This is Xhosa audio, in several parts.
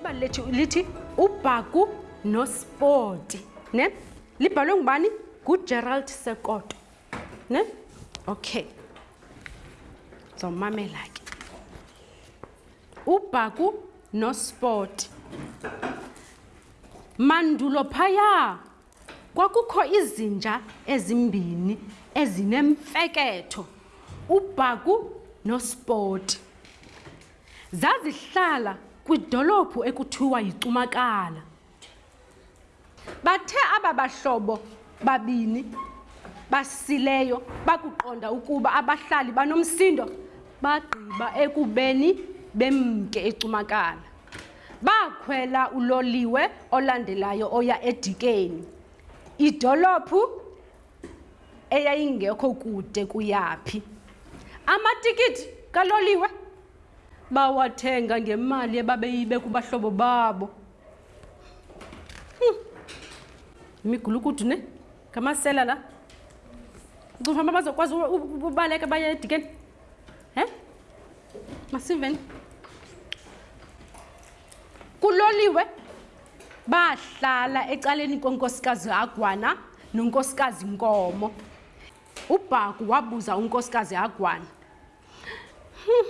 ibali lethu lithi ubhaku nospoti ne libhalwe ngubani ngugerald sekoto ne okay zomamela ke ubhaku nospoti mandulo phaya Kwakukho izinja ezimbini ezinemfeketho, uBhaku noSpoti. Zazihlala kwidolophu ekuthiwa yiCumakala. Bathe aba bahlobo babini basileyo bakuqonda ukuba abahlali banomsindo, bagqiba ekubeni bemke eCumakala. Bakhwela uloliwe olandelayo oya eDikeni, idolophu eyayingekho kude kuyaphi. Amatikiti kaloliwe bawathenga ngemali ebabeyibe kubahlobo babo. Hm, Imigulukudu ne? ngamasela la ndicinga uba bazokwazi ubaleka baye edikeni he masiveni kuloliwe bahlala ecaleni kwenkosikazi agwana nonkosikazi nkomo ubhaku wabuza unkosikazi agwana hmm.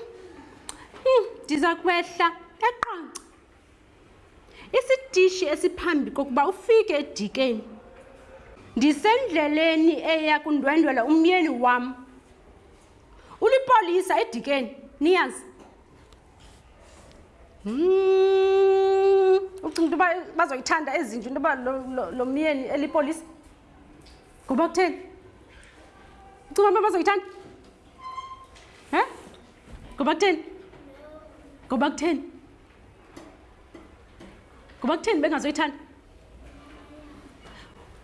hmm. ndiza kwehla eqonce Isitishi esiphambi kokuba ufike edikeni. Ndisendleleni eya kundwendwela umyeni wam. Ulipolisa edikeni, niyazi. Mm, ucinga into yoba bazoyithanda ezinje into yoba lo myeni elipolisa? Ngoba kutheni? Ucinga uba bazoyithanda? He? Ngoba kutheni? Ngoba kutheni? ngoba kutheni bengazoyithanda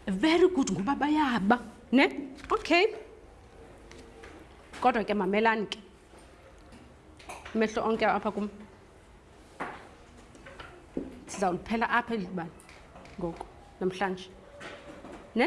very good ngoba bayaba ne okay kodwa ke mamelani ke amehlo onke apha kum sizawuliphela apha eli bani ngoku namhlanje ne